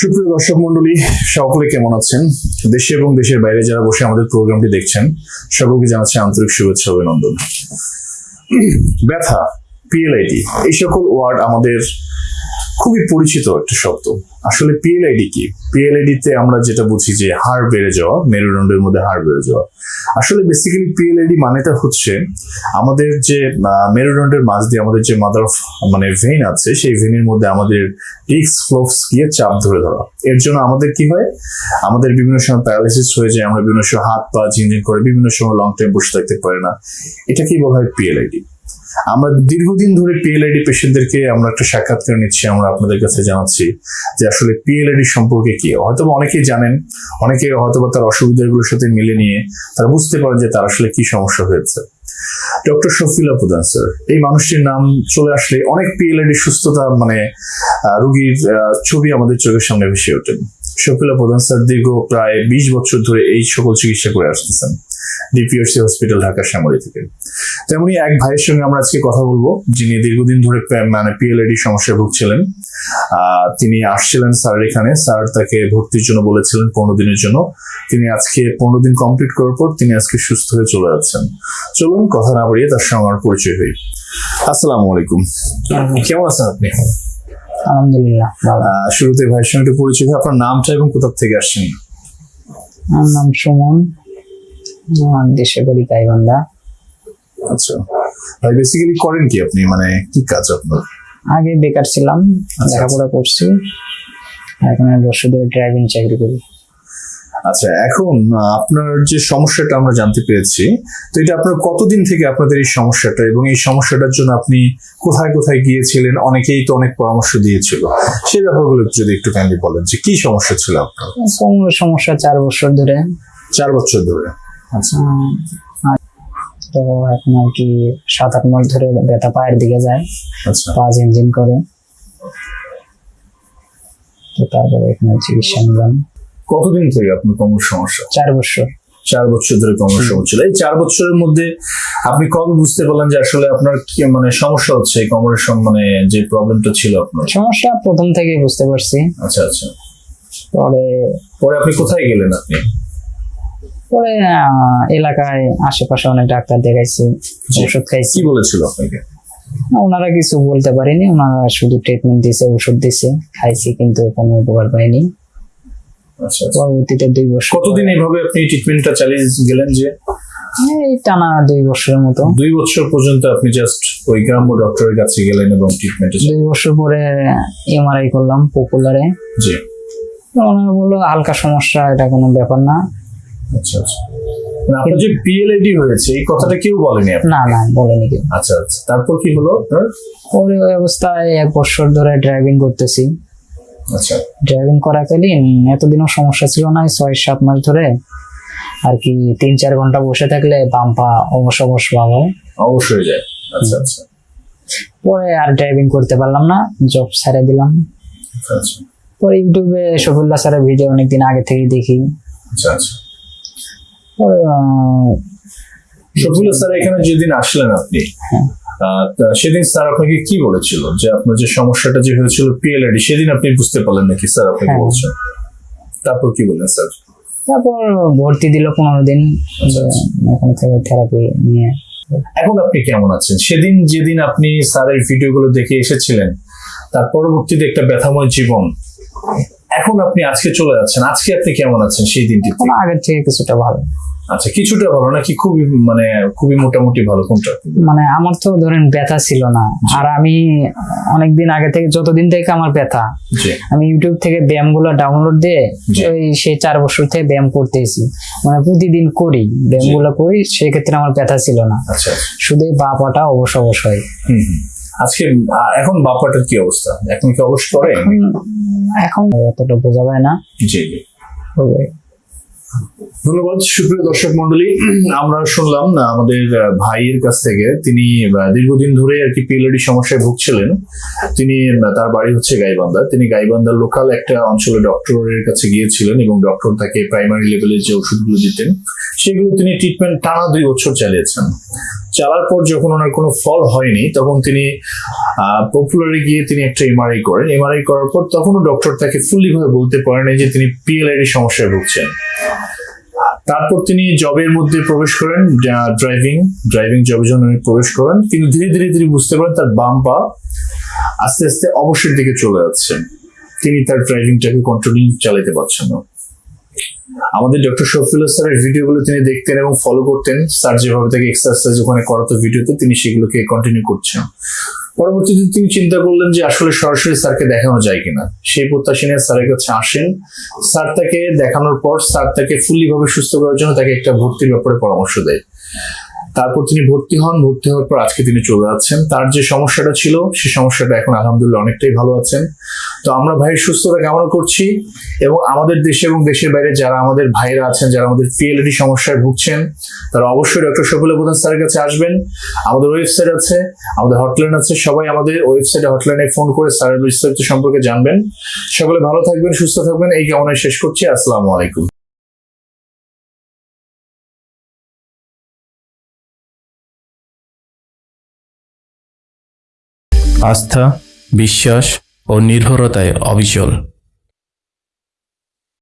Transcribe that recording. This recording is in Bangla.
সুপ্রিয় দর্শক মন্ডলী, সকলে কেমন আছেন? দেশে এবং দেশের বাইরে যারা বসে আমাদের প্রোগ্রামটি দেখছেন, সকলকে জানাচ্ছে আন্তরিক শুভেচ্ছা অভিনন্দন। ব্যথা পিএলআইটি এই সকল ওয়ার্ড আমাদের খুবই পরিচিত একটা শব্দ। আসলে পিএলআইডি কি? পিএলআইডি তে আমরা যেটা বুঝি যে হাড় বেড়ে যাওয়া, মেরুদণ্ডের মধ্যে হাড় বেড়ে যাওয়া। আসলে বেসিক্যালি পিএলআইডি মানেটা হচ্ছে আমাদের যে মেরুদণ্ডের মাঝ দিয়ে আমাদের যে মাদার অফ মানে ভেইন আছে, সেই ভেইনের মধ্যে আমাদের ডিক্স ফ্লোভস গিয়ে চাপ ধরে ধরা। এর জন্য আমাদের কি হয়? আমাদের বিভিন্ন সময় প্যারালাইসিস হয়ে যায়, আমরা বিভিন্ন সময় হাত পা ঝিনঝিন করে বিভিন্ন সময় লং টাইম বসে থাকতে পারি না। এটাকেই বলা হয় পিএলআইডি আমরা দীর্ঘদিন ধরে পিএলআইডি পেশেন্টদেরকে আমরা একটা সাক্ষাৎকার নিচ্ছি, আমরা আপনাদের কাছে জানাচ্ছি যে আসলে পিএলআইডি সম্পর্কে কি। হয়তো অনেকেই জানেন, অনেকে হয়তো তার অসুবিধাগুলোর সাথে মিলে নিয়ে তারা বুঝতে পারেন যে তার আসলে কি সমস্যা হয়েছে। ডক্টর শফিলা প্রধান স্যার এই মানুষটির নাম চলে আসলে অনেক পিএলআইডি সুস্থতা মানে রুগীর ছবি আমাদের চোখের সামনে ভেসে ওঠেন শফিলা প্রধান স্যার দীর্ঘ প্রায় বিশ বছর ধরে এই সকল চিকিৎসা করে আসতেছেন। ডিপিএসসি হসপিটাল ঢাকা শ্যামলী থেকে। তেমনি এক ভাইয়ের সঙ্গে আমরা আজকে কথা বলব যিনি দীর্ঘদিন ধরে মানে পিএলআইডি সমস্যায় ভুগছিলেন। তিনি আসছিলেন স্যার এখানে স্যার তাকে ভর্তির জন্য বলেছিলেন পনেরো দিনের জন্য। তিনি আজকে পনেরো দিন কমপ্লিট করার পর তিনি আজকে সুস্থ হয়ে চলে যাচ্ছেন। চলুন কথা না বাড়িয়ে তার সঙ্গে আমার পরিচয় হই। আসসালামু আলাইকুম। কেমন আছেন আপনি? আলহামদুলিল্লাহ শুরুতে ভাইয়ের সঙ্গে একটু পরিচয় আপনার নামটা এবং কোথা থেকে আসছেন? আমার নাম সুমন। দেশের বাড়ি গাইবান্ধা। আচ্ছা। ভাই বেসিক্যালি করেন কি আপনি? মানে কি কাজ আপনার? আগে বেকার ছিলাম আচ্ছা। লেখাপড়া করছি। এখন এক বছর ধরে ড্রাইভিং চাকরি করি। আচ্ছা এখন আপনার যে সমস্যাটা আমরা জানতে পেরেছি তো এটা আপনার কতদিন থেকে আপনাদের এই সমস্যাটা? এবং এই সমস্যাটার জন্য আপনি কোথায় কোথায় গিয়েছিলেন? অনেকেই তো অনেক পরামর্শ দিয়েছিল। সেই ব্যাপারগুলো যদি একটু কাইন্ডলি বলেন যে কি সমস্যা ছিল আপনার? সমস্যা চার বছর ধরে। চার বছর ধরে। আচ্ছা। তো এখন আর কি সাত আট মাস ধরে ব্যথা পায়ের দিকে যায় আচ্ছা। পা ঝিনঝিন করে। তো তারপরে এখানে চিকিৎসা নিলাম। কতদিন থেকে আপনার কোমর সমস্যা? চার বছর। চার বছর ধরে কোমর সমস্যা। ছিল এই চার বছরের মধ্যে আপনি কবে বুঝতে পারলেন যে আসলে আপনার কি মানে সমস্যা হচ্ছে? এই কোমরের মানে যে প্রবলেমটা ছিল আপনার? সমস্যা প্রথম থেকেই বুঝতে পারছি। আচ্ছা আচ্ছা। পরে পরে আপনি কোথায় গেলেন আপনি? পরে এলাকায় আশেপাশে অনেক ডাক্তার দেখাইছি ওষুধ খাইছি। কি বলেছিল আপনাকে? ওনারা কিছু বলতে পারেনি ওনারা শুধু ট্রিটমেন্ট দিছে ওষুধ দিছে খাইছি কিন্তু কোনো উপকার পাইনি। আচ্ছা আচ্ছা। পরবর্তীতে দুই বছর কতদিন এইভাবে আপনি ট্রিটমেন্টটা চালিয়ে গেলেন যে? এই টানা দুই বছরের মতো। দুই বছর পর্যন্ত আপনি জাস্ট ওই গ্রাম্য ডক্টরের কাছে গেলেন এবং ট্রিটমেন্টে দুই বছর পরে এমআরআই করলাম পপুলারে জি। ওনারা বলল হালকা সমস্যা এটা কোনো ব্যাপার না। আচ্ছা আচ্ছা। মানে আপনার যে পিএলআইডি হয়েছে এই কথাটা কেউ বলেনি না না বলেনি কেউ। আচ্ছা আচ্ছা। তারপর কি হলো? আপনার পরে ওই অবস্থায় এক বছর ধরে ড্রাইভিং করতেছি। আচ্ছা। ড্রাইভিং করাকালীন এতদিনও সমস্যা ছিল না ছয় সাত মাস ধরে। আর কি তিন চার ঘণ্টা বসে থাকলে বাম পা অবশ্য অবশ্য ভাব হয়। অবশ্যই যায়। আচ্ছা আচ্ছা। পরে আর ড্রাইভিং করতে পারলাম না জব ছেড়ে দিলাম। আচ্ছা আচ্ছা। পরে ইউটিউবে শফিউল্লাহ স্যারের ভিডিও অনেকদিন আগে থেকে দেখি। আচ্ছা আচ্ছা। পরে স্যার এখানে যেদিন আসলেন আপনি হ্যাঁ। সেদিন স্যার আপনাকে কি বলেছিল? যে আপনার যে সমস্যাটা যে হয়েছিল পিএলআইডি সেদিন আপনি বুঝতে পারলেন নাকি স্যার আপনাকে হ্যাঁ। বলছেন? তারপর কি বললেন স্যার? তারপর ভর্তি দিল পনেরো দিন আচ্ছা, আচ্ছা। এখন থেকে থেরাপি নিয়ে। এখন আপনি কেমন আছেন? সেদিন যেদিন আপনি স্যারের ভিডিওগুলো দেখে এসেছিলেন তার পরবর্তীতে একটা ব্যথাময় জীবন এখন আপনি আজকে চলে যাচ্ছেন। আজকে আপনি কেমন আছেন সেই দিনটি আগের থেকে কিছুটা ভালো। আচ্ছা কিছুটা ভালো নাকি খুবই মানে খুবই মোটামুটি ভালো কোনটা? মানে আমার তো ধরেন ব্যথা ছিল না। আর আমি অনেকদিন আগে থেকে যতদিন থেকে আমার ব্যথা আমি ইউটিউব থেকে ব্যায়ামগুলো ডাউনলোড দিয়ে ওই সেই চার বছর থেকে ব্যায়াম করতেছি। মানে প্রতিদিন করি ব্যায়ামগুলো করি সেক্ষেত্রে আমার ব্যথা ছিল না। আচ্ছা শুধু এই বা পাটা অবশ্য অবশ্যই হুম হুম। আজকে এখন বাপাটার কি অবস্থা? এখন কি অবশ্য করে এখন অতটা বোঝা যায় না। জি জি। ধন্যবাদ, সুপ্রিয় দর্শক মন্ডলী। আমরা শুনলাম না আমাদের ভাইয়ের কাছ থেকে তিনি দীর্ঘদিন ধরে আর কি পিএলডি সমস্যায় ভুগছিলেন। তিনি তার বাড়ি হচ্ছে গাইবান্ধা। তিনি গাইবান্ধার লোকাল একটা অঞ্চলে ডক্টরের কাছে গিয়েছিলেন এবং ডক্টর তাকে প্রাইমারি লেভেলের যে ওষুধগুলো দিতেন। সেগুলো তিনি ট্রিটমেন্ট টানা দুই বছর চালিয়েছেন। চালার পর যখন ওনার কোনো ফল হয়নি, তখন তিনি পপুলারে গিয়ে তিনি একটা এমআরআই করেন। এমআরআই করার পর তখনও ডক্টর তাকে ফুললি ভাবে বলতে পারেন যে তিনি পিএলআইডি সমস্যায় ভুগছেন। তারপর তিনি জবের মধ্যে প্রবেশ করেন ড্রাইভিং ড্রাইভিং জবের জন্য প্রবেশ করেন। কিন্তু ধীরে ধীরে তিনি বুঝতে পারেন তার বাম পা আস্তে আস্তে অবশ্যের দিকে চলে যাচ্ছে। তিনি তার ড্রাইভিংটাকে কন্ট্রোলিং চালাতে পারছেন না। আমাদের ডক্টর শফিল স্যারের ভিডিওগুলো তিনি দেখতেন এবং ফলো করতেন। স্যার যেভাবে তাকে এক্সারসাইজ ওখানে করাতো ভিডিওতে, তিনি সেগুলোকে কন্টিনিউ করছেন। পরবর্তীতে তিনি চিন্তা করলেন যে আসলে সরাসরি স্যারকে দেখানো যায় কিনা। সেই প্রত্যাশী নিয়ে স্যারের কাছে আসেন। স্যার তাকে দেখানোর পর স্যার তাকে ফুল্লি ভাবে সুস্থ করার জন্য তাকে একটা ভর্তির ব্যাপারে পরামর্শ দেয়। তারপর তিনি ভর্তি হন, ভর্তি হওয়ার পর আজকে তিনি চলে যাচ্ছেন। তার যে সমস্যাটা ছিল সেই সমস্যাটা এখন আলহামদুলিল্লাহ অনেকটাই ভালো আছেন। তো আমরা ভাইয়ের সুস্থতা কামনা করছি এবং আমাদের দেশে এবং দেশের বাইরে যারা আমাদের ভাইরা আছেন, যারা আমাদের পিএলডি সমস্যায় ভুগছেন, তারা অবশ্যই ডক্টর শফিল প্রধান স্যারের কাছে আসবেন। আমাদের ওয়েবসাইট আছে, আমাদের হটলাইন আছে, সবাই আমাদের ওয়েবসাইটে, হটলাইনে ফোন করে স্যারের বিস্তারিত সম্পর্কে জানবেন। সকলে ভালো থাকবেন, সুস্থ থাকবেন, এই কামনায় শেষ করছি। আসসালামু আলাইকুম। আস্থা বিশ্বাস ও নির্ভরতায় অবিচল।